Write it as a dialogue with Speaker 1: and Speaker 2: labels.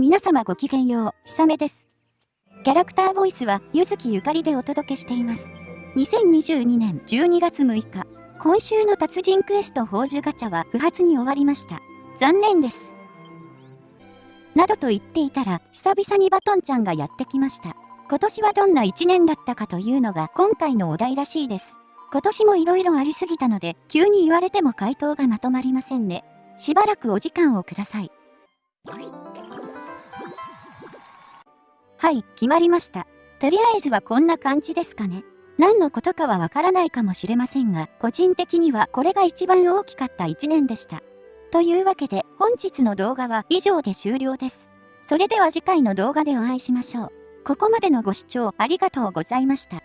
Speaker 1: 皆様ごきげんよう、ひさめです。キャラクターボイスは、ゆずきゆかりでお届けしています。2022年12月6日、今週の達人クエスト宝珠ガチャは不発に終わりました。残念です。などと言っていたら、久々にバトンちゃんがやってきました。今年はどんな1年だったかというのが今回のお題らしいです。今年も色々ありすぎたので、急に言われても回答がまとまりませんね。しばらくお時間をください。はい、決まりました。とりあえずはこんな感じですかね。何のことかはわからないかもしれませんが、個人的にはこれが一番大きかった1年でした。というわけで、本日の動画は以上で終了です。それでは次回の動画でお会いしましょう。ここまでのご視聴ありがとうございました。